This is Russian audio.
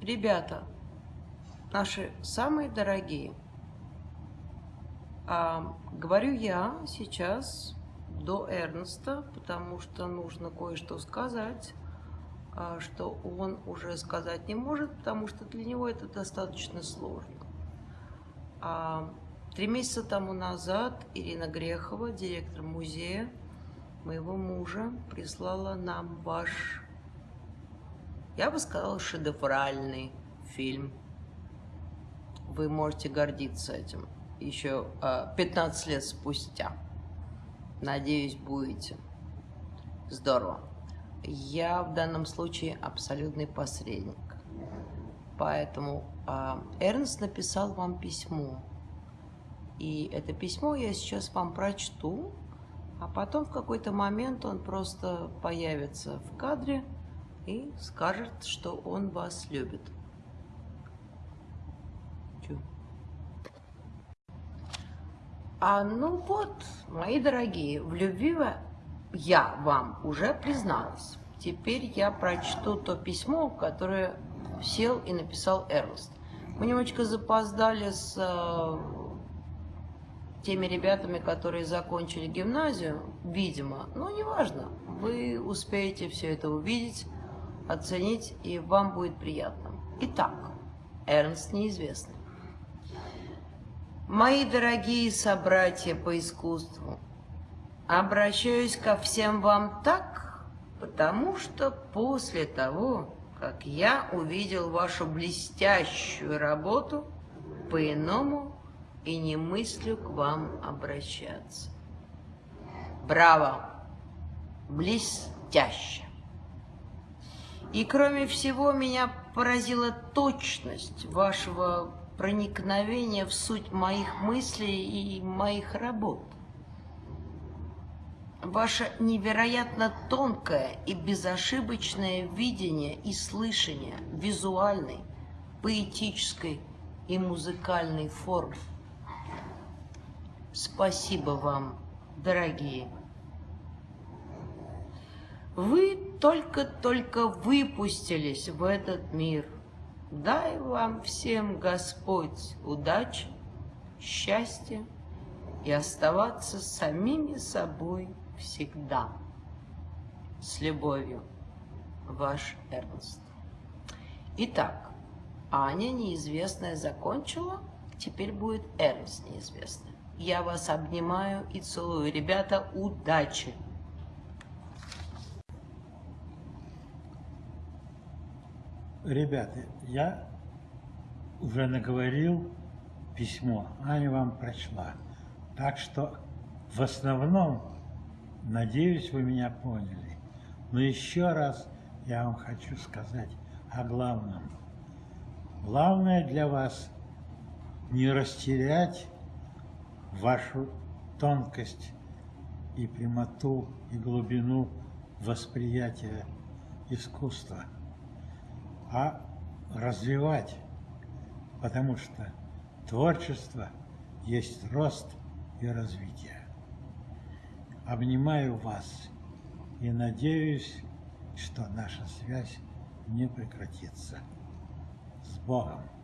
Ребята, наши самые дорогие, а, говорю я сейчас до Эрнста, потому что нужно кое-что сказать, а, что он уже сказать не может, потому что для него это достаточно сложно. А, три месяца тому назад Ирина Грехова, директор музея моего мужа, прислала нам ваш, я бы сказала, шедевральный фильм. Вы можете гордиться этим еще 15 лет спустя. Надеюсь, будете. Здорово. Я в данном случае абсолютный посредник. Поэтому э, Эрнст написал вам письмо. И это письмо я сейчас вам прочту, а потом в какой-то момент он просто появится в кадре и скажет, что он вас любит. А, ну вот, мои дорогие, в любви я вам уже призналась. Теперь я прочту то письмо, которое сел и написал Эрнст. Мы немножечко запоздали с э, теми ребятами, которые закончили гимназию, видимо, но неважно. Вы успеете все это увидеть, оценить, и вам будет приятно. Итак, Эрнст неизвестный. Мои дорогие собратья по искусству, обращаюсь ко всем вам так, потому что после того, как я увидел вашу блестящую работу, по-иному и не мыслю к вам обращаться. Браво! Блестяще! И кроме всего, меня поразила точность вашего проникновение в суть моих мыслей и моих работ. Ваше невероятно тонкое и безошибочное видение и слышание визуальной, поэтической и музыкальной формы. Спасибо вам, дорогие. Вы только-только выпустились в этот мир – Дай вам всем Господь удачи, счастья и оставаться самими собой всегда. С любовью, ваш Эрнст. Итак, Аня неизвестная закончила, теперь будет Эрнст неизвестный. Я вас обнимаю и целую. Ребята, удачи! Ребята, я уже наговорил письмо, Аня вам прочла. Так что в основном, надеюсь, вы меня поняли. Но еще раз я вам хочу сказать о главном. Главное для вас не растерять вашу тонкость и прямоту и глубину восприятия искусства – а развивать, потому что творчество есть рост и развитие. Обнимаю вас и надеюсь, что наша связь не прекратится. С Богом!